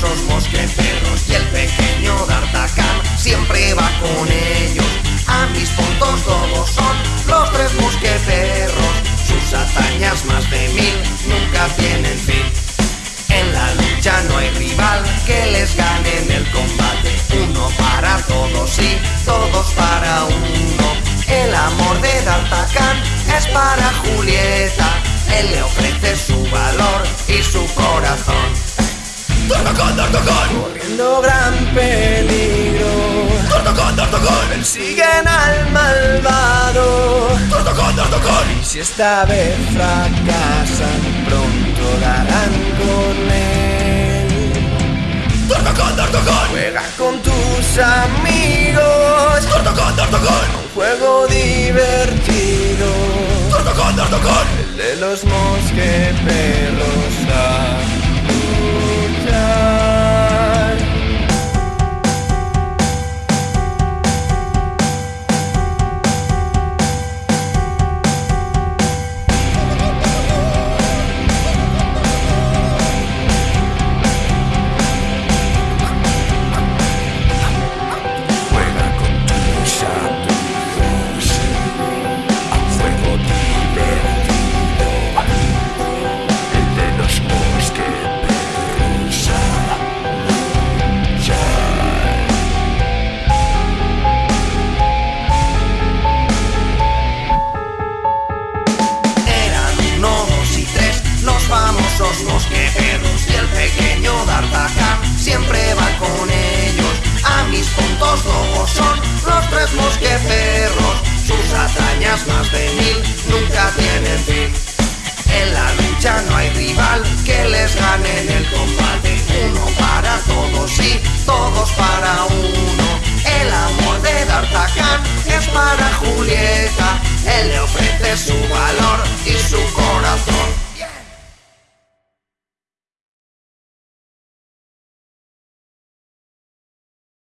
esos mosqueteros y el pequeño D'Artagnan siempre va con ellos. A mis puntos todos son los tres mosqueteros, sus hazañas más de mil nunca tienen fin. En la lucha no hay rival que les gane en el combate, uno para todos y todos para uno. El amor de D'Artagnan es para Julieta, él le ofrece su valor Corriendo gran peligro. ¡D'Artagnan, D'Artagnan! Persiguen al malvado. ¡D'Artagnan, D'Artagnan! Y si esta vez fracasan, pronto darán con él. ¡D'Artagnan, D'Artagnan! Juega con tus amigos. ¡D'Artagnan, D'Artagnan! Un juego divertido. ¡D'Artagnan, D'Artagnan! El de los mosqueperros más de mil, nunca tienen fin. En la lucha no hay rival que les gane en el combate. Uno para todos y todos para uno. El amor de D'Artagnan es para Juliet.